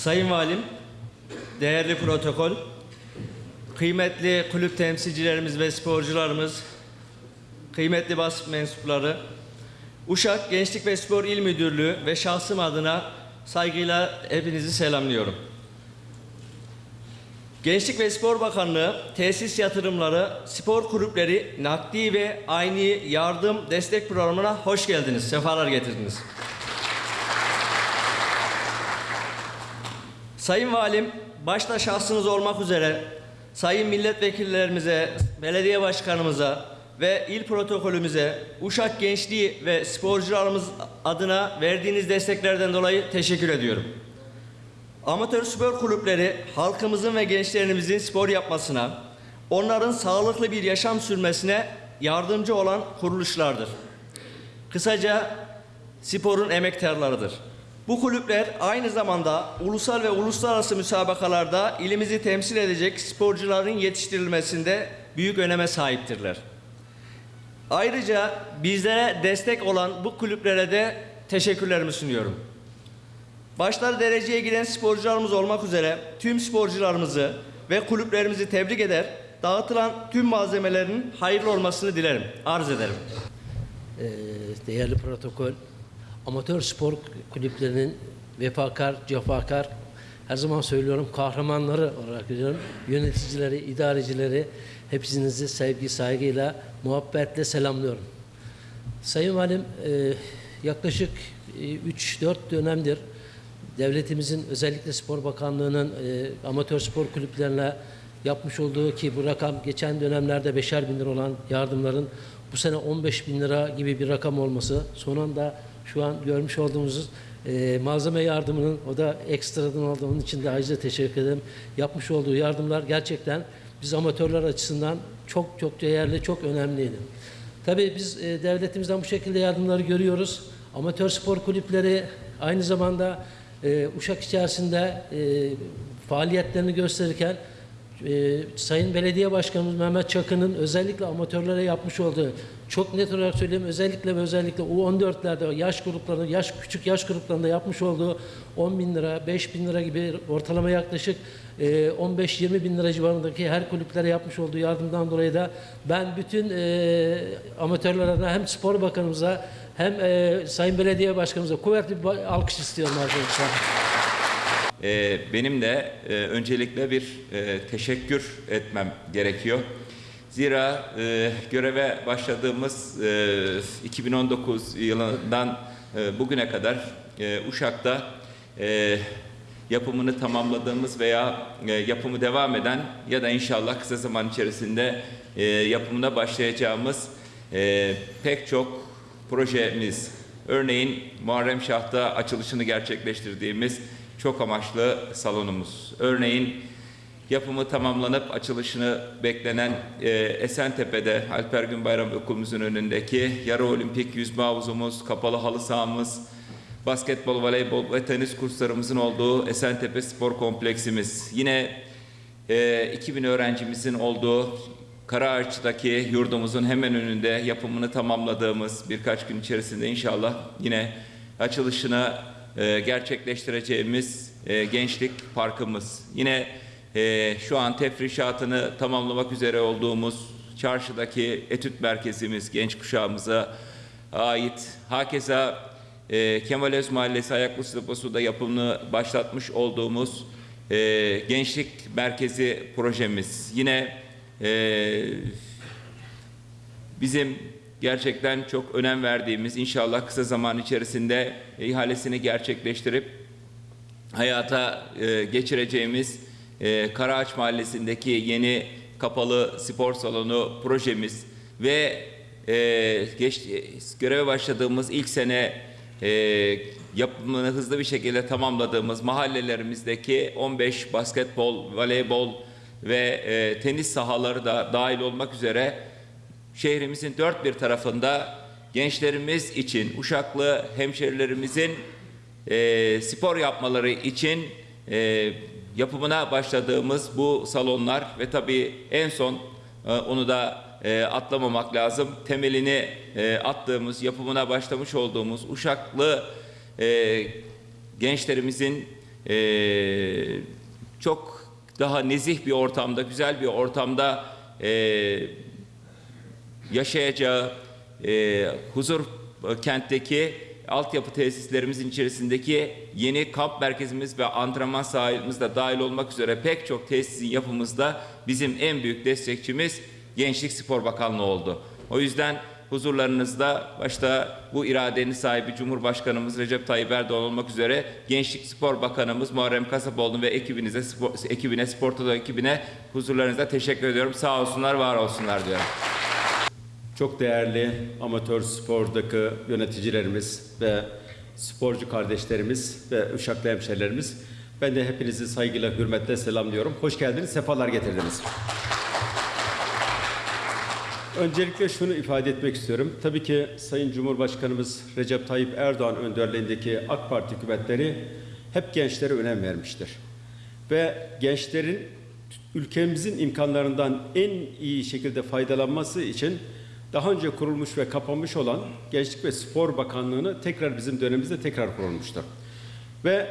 Sayın Valim, değerli protokol, kıymetli kulüp temsilcilerimiz ve sporcularımız, kıymetli basın mensupları, Uşak Gençlik ve Spor İl Müdürlüğü ve şahsım adına saygıyla hepinizi selamlıyorum. Gençlik ve Spor Bakanlığı tesis yatırımları, spor kulüpleri nakdi ve aynı yardım destek programına hoş geldiniz, sefalar getirdiniz. Sayın Valim, başta şahsınız olmak üzere sayın milletvekillerimize, belediye başkanımıza ve il protokolümüze, Uşak Gençliği ve sporcularımız adına verdiğiniz desteklerden dolayı teşekkür ediyorum. Amatör spor kulüpleri halkımızın ve gençlerimizin spor yapmasına, onların sağlıklı bir yaşam sürmesine yardımcı olan kuruluşlardır. Kısaca sporun emektarlarıdır. Bu kulüpler aynı zamanda ulusal ve uluslararası müsabakalarda ilimizi temsil edecek sporcuların yetiştirilmesinde büyük öneme sahiptirler. Ayrıca bizlere destek olan bu kulüplere de teşekkürlerimi sunuyorum. Başta dereceye giren sporcularımız olmak üzere tüm sporcularımızı ve kulüplerimizi tebrik eder, dağıtılan tüm malzemelerin hayırlı olmasını dilerim, arz ederim. Ee, değerli protokol, amatör spor kulüplerinin vefakar, cefakar, her zaman söylüyorum kahramanları olarak görüyorum. Yöneticileri, idarecileri hepinizi sevgi, saygıyla, muhabbetle selamlıyorum. Sayın Valim, e, yaklaşık 3-4 dönemdir devletimizin özellikle Spor Bakanlığı'nın e, amatör spor kulüplerine yapmış olduğu ki bu rakam geçen dönemlerde beşer bin lira olan yardımların bu sene 15 bin lira gibi bir rakam olması son anda şu an görmüş olduğumuz e, malzeme yardımının o da ekstradan olduğunun için de ayrıca teşekkür ederim. Yapmış olduğu yardımlar gerçekten biz amatörler açısından çok çok değerli, çok önemliydi. Tabii biz e, devletimizden bu şekilde yardımları görüyoruz. Amatör spor kulüpleri aynı zamanda e, Uşak içerisinde e, faaliyetlerini gösterirken e, Sayın Belediye Başkanımız Mehmet Çakı'nın özellikle amatörlere yapmış olduğu çok net olarak söyleyeyim özellikle ve özellikle U14'lerde yaş gruplarında yaş küçük yaş gruplarında yapmış olduğu 10 bin lira 5 bin lira gibi ortalama yaklaşık e, 15-20 bin lira civarındaki her kulüplere yapmış olduğu yardımdan dolayı da ben bütün e, amatörler adına hem spor bakanımıza hem e, Sayın Belediye Başkanımıza kuvvetli bir alkış istiyorum arkadaşlar. Ee, benim de e, öncelikle bir e, teşekkür etmem gerekiyor. Zira e, göreve başladığımız e, 2019 yılından e, bugüne kadar e, Uşak'ta e, yapımını tamamladığımız veya e, yapımı devam eden ya da inşallah kısa zaman içerisinde e, yapımına başlayacağımız e, pek çok projemiz, örneğin Muharrem Şah'ta açılışını gerçekleştirdiğimiz çok amaçlı salonumuz. Örneğin yapımı tamamlanıp açılışını beklenen e, Esentepe'de Alper Günbayram Okulumuzun önündeki yarı olimpik yüzme havuzumuz, kapalı halı sahamız, basketbol, voleybol ve tenis kurslarımızın olduğu Esentepe Spor Kompleksimiz. Yine e, 2000 öğrencimizin olduğu Karaağaç'taki yurdumuzun hemen önünde yapımını tamamladığımız birkaç gün içerisinde inşallah yine açılışını e, gerçekleştireceğimiz e, gençlik parkımız. Yine e, şu an tefrişatını tamamlamak üzere olduğumuz çarşıdaki etüt merkezimiz genç kuşağımıza ait. Hakeza e, Kemal Öz Mahallesi Ayaklı Deposu'da yapımını başlatmış olduğumuz gençlik merkezi projemiz. Yine e, bizim gerçekten çok önem verdiğimiz inşallah kısa zaman içerisinde ihalesini gerçekleştirip hayata e, geçireceğimiz e, Karaağaç Mahallesi'ndeki yeni kapalı spor salonu projemiz ve e, geç, göreve başladığımız ilk sene yapımını hızlı bir şekilde tamamladığımız mahallelerimizdeki 15 basketbol, voleybol ve tenis sahaları da dahil olmak üzere şehrimizin dört bir tarafında gençlerimiz için, Uşaklı hemşerilerimizin e, spor yapmaları için e, yapımına başladığımız bu salonlar ve tabii en son e, onu da e, atlamamak lazım. Temelini e, attığımız, yapımına başlamış olduğumuz Uşaklı e, gençlerimizin e, çok daha nezih bir ortamda, güzel bir ortamda e, yaşayacağı e, huzur kentteki altyapı tesislerimizin içerisindeki yeni kamp merkezimiz ve antrenman sahamız da dahil olmak üzere pek çok tesisin yapımızda bizim en büyük destekçimiz Gençlik Spor Bakanlığı oldu. O yüzden huzurlarınızda başta bu iradenin sahibi Cumhurbaşkanımız Recep Tayyip Erdoğan olmak üzere Gençlik Spor Bakanımız Muharrem Kasapoğlu ve ekibinize, spor, ekibine, Spor Toto ekibine huzurlarınızda teşekkür ediyorum. Sağ olsunlar, var olsunlar diyorum. Çok değerli amatör spordaki yöneticilerimiz ve sporcu kardeşlerimiz ve Uşaklı hemşerilerimiz. Ben de hepinizi saygıyla, hürmetle selamlıyorum. Hoş geldiniz, sefalar getirdiniz. Öncelikle şunu ifade etmek istiyorum. Tabii ki Sayın Cumhurbaşkanımız Recep Tayyip Erdoğan önderliğindeki AK Parti hükümetleri hep gençlere önem vermiştir. Ve gençlerin ülkemizin imkanlarından en iyi şekilde faydalanması için daha önce kurulmuş ve kapanmış olan Gençlik ve Spor Bakanlığı'nı tekrar bizim dönemimizde tekrar kurulmuştur. Ve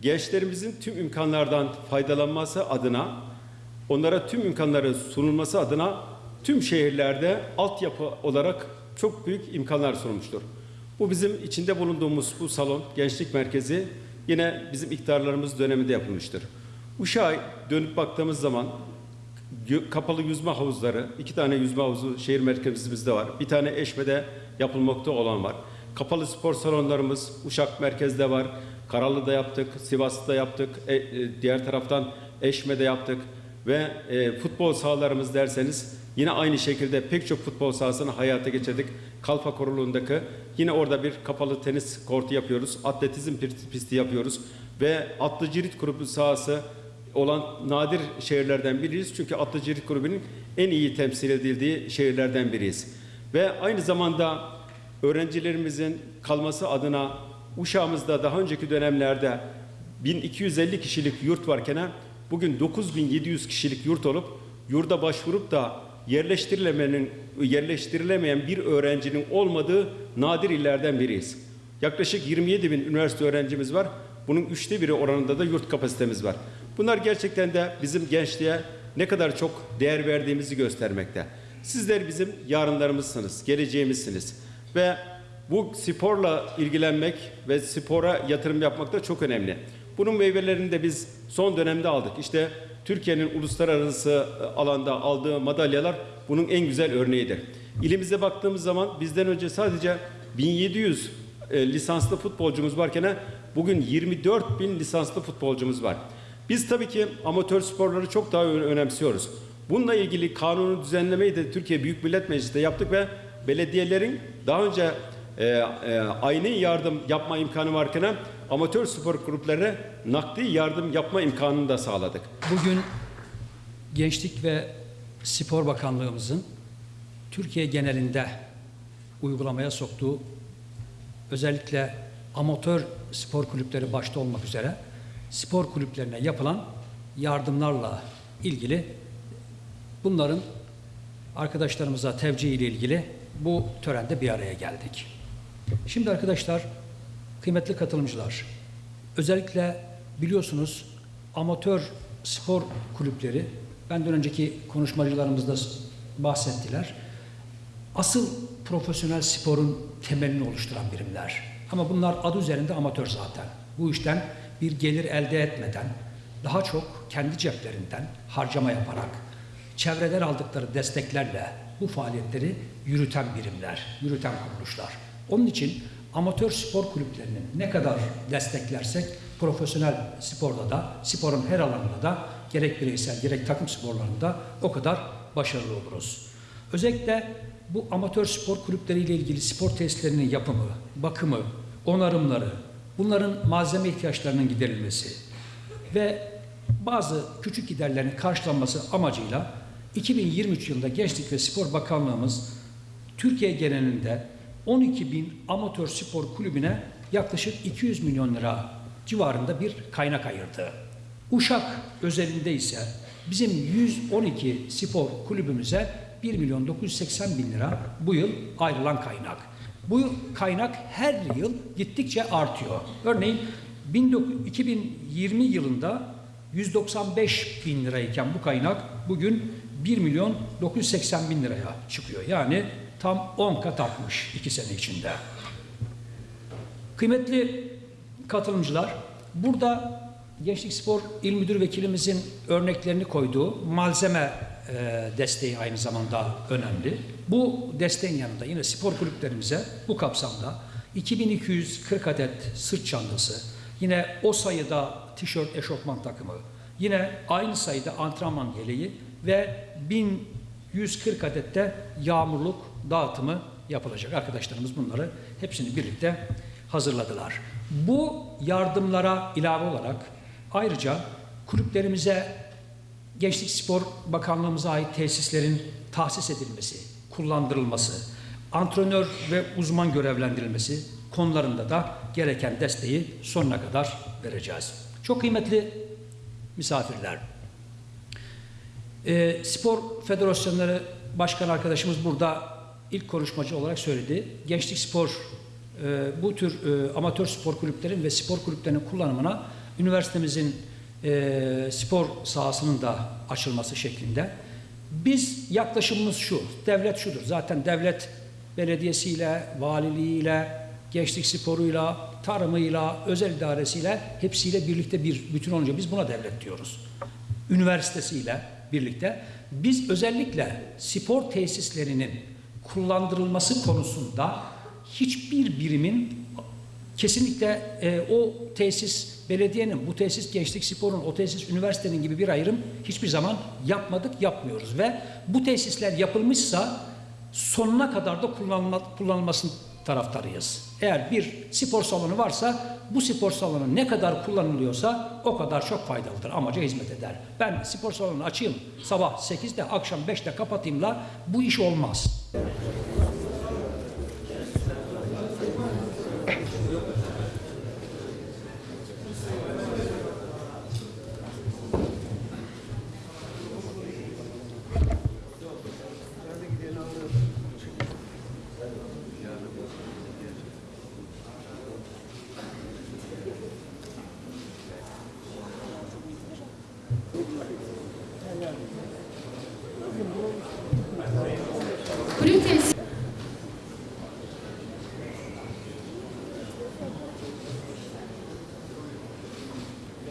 gençlerimizin tüm imkanlardan faydalanması adına, onlara tüm imkanları sunulması adına tüm şehirlerde altyapı olarak çok büyük imkanlar sunulmuştur. Bu bizim içinde bulunduğumuz bu salon, gençlik merkezi yine bizim iktidarlarımız döneminde yapılmıştır. Uşak'a dönüp baktığımız zaman kapalı yüzme havuzları, iki tane yüzme havuzu şehir merkezimizde var. Bir tane Eşme'de yapılmakta olan var. Kapalı spor salonlarımız Uşak merkezde var. Karalı'da yaptık, Sivas'ta yaptık, e- e, diğer taraftan Eşme'de yaptık. Ve e, futbol sahalarımız derseniz yine aynı şekilde pek çok futbol sahasını hayata geçirdik. Kalfa Koruluğundaki yine orada bir kapalı tenis kortu yapıyoruz. Atletizm pist- pisti yapıyoruz. Ve atlı cirit grubu sahası olan nadir şehirlerden biriyiz. Çünkü Atlıcılık grubunun en iyi temsil edildiği şehirlerden biriyiz. Ve aynı zamanda öğrencilerimizin kalması adına Uşağımızda daha önceki dönemlerde 1250 kişilik yurt varken bugün 9700 kişilik yurt olup yurda başvurup da yerleştirilemenin yerleştirilemeyen bir öğrencinin olmadığı nadir illerden biriyiz. Yaklaşık 27 bin üniversite öğrencimiz var. Bunun üçte biri oranında da yurt kapasitemiz var. Bunlar gerçekten de bizim gençliğe ne kadar çok değer verdiğimizi göstermekte. Sizler bizim yarınlarımızsınız, geleceğimizsiniz. Ve bu sporla ilgilenmek ve spora yatırım yapmak da çok önemli. Bunun meyvelerini de biz son dönemde aldık. İşte Türkiye'nin uluslararası e, alanda aldığı madalyalar bunun en güzel örneğidir. İlimize baktığımız zaman bizden önce sadece 1700 e, lisanslı futbolcumuz varken bugün 24 bin lisanslı futbolcumuz var. Biz tabii ki amatör sporları çok daha önemsiyoruz. Bununla ilgili kanunu düzenlemeyi de Türkiye Büyük Millet Meclisi'nde yaptık ve belediyelerin daha önce e, e, aynı yardım yapma imkanı varken amatör spor gruplarına nakdi yardım yapma imkanını da sağladık. Bugün Gençlik ve Spor Bakanlığımızın Türkiye genelinde uygulamaya soktuğu özellikle amatör spor kulüpleri başta olmak üzere spor kulüplerine yapılan yardımlarla ilgili bunların arkadaşlarımıza tevcih ile ilgili bu törende bir araya geldik. Şimdi arkadaşlar, kıymetli katılımcılar, özellikle biliyorsunuz amatör spor kulüpleri, benden önceki konuşmacılarımız da bahsettiler. Asıl profesyonel sporun temelini oluşturan birimler. Ama bunlar adı üzerinde amatör zaten. Bu işten bir gelir elde etmeden, daha çok kendi ceplerinden harcama yaparak, çevreden aldıkları desteklerle bu faaliyetleri yürüten birimler, yürüten kuruluşlar. Onun için amatör spor kulüplerini ne kadar desteklersek profesyonel sporda da, sporun her alanında da gerek bireysel gerek takım sporlarında o kadar başarılı oluruz. Özellikle bu amatör spor kulüpleriyle ilgili spor tesislerinin yapımı, bakımı, onarımları, bunların malzeme ihtiyaçlarının giderilmesi ve bazı küçük giderlerin karşılanması amacıyla 2023 yılında Gençlik ve Spor Bakanlığımız Türkiye genelinde 12 bin amatör spor kulübüne yaklaşık 200 milyon lira civarında bir kaynak ayırdı. Uşak özelinde ise bizim 112 spor kulübümüze 1 milyon 980 bin lira bu yıl ayrılan kaynak. Bu kaynak her yıl gittikçe artıyor. Örneğin 19- 2020 yılında 195 bin lirayken bu kaynak bugün 1 milyon 980 bin liraya çıkıyor. Yani tam 10 kat artmış 2 sene içinde. Kıymetli katılımcılar, burada Gençlik Spor İl Müdür Vekilimizin örneklerini koyduğu malzeme e, desteği aynı zamanda önemli. Bu desteğin yanında yine spor kulüplerimize bu kapsamda 2240 adet sırt çantası, yine o sayıda tişört, eşofman takımı, yine aynı sayıda antrenman yeleği ve 1140 adet de yağmurluk dağıtımı yapılacak. Arkadaşlarımız bunları hepsini birlikte hazırladılar. Bu yardımlara ilave olarak ayrıca kulüplerimize Gençlik Spor Bakanlığımıza ait tesislerin tahsis edilmesi, kullandırılması, antrenör ve uzman görevlendirilmesi konularında da gereken desteği sonuna kadar vereceğiz. Çok kıymetli misafirler. E, Spor Federasyonları Başkan arkadaşımız burada ilk konuşmacı olarak söyledi. Gençlik spor, e, bu tür e, amatör spor kulüplerin ve spor kulüplerinin kullanımına üniversitemizin e, spor sahasının da açılması şeklinde. Biz yaklaşımımız şu, devlet şudur. Zaten devlet belediyesiyle, valiliğiyle, gençlik sporuyla, tarımıyla, özel idaresiyle hepsiyle birlikte bir bütün olunca biz buna devlet diyoruz üniversitesiyle birlikte biz özellikle spor tesislerinin kullandırılması konusunda hiçbir birimin kesinlikle e, o tesis belediyenin, bu tesis gençlik sporun, o tesis üniversitenin gibi bir ayrım hiçbir zaman yapmadık, yapmıyoruz ve bu tesisler yapılmışsa sonuna kadar da kullanılma, kullanılmasını taraftarıyız. Eğer bir spor salonu varsa bu spor salonu ne kadar kullanılıyorsa o kadar çok faydalıdır. Amaca hizmet eder. Ben spor salonu açayım sabah 8'de akşam 5'te kapatayımla bu iş olmaz.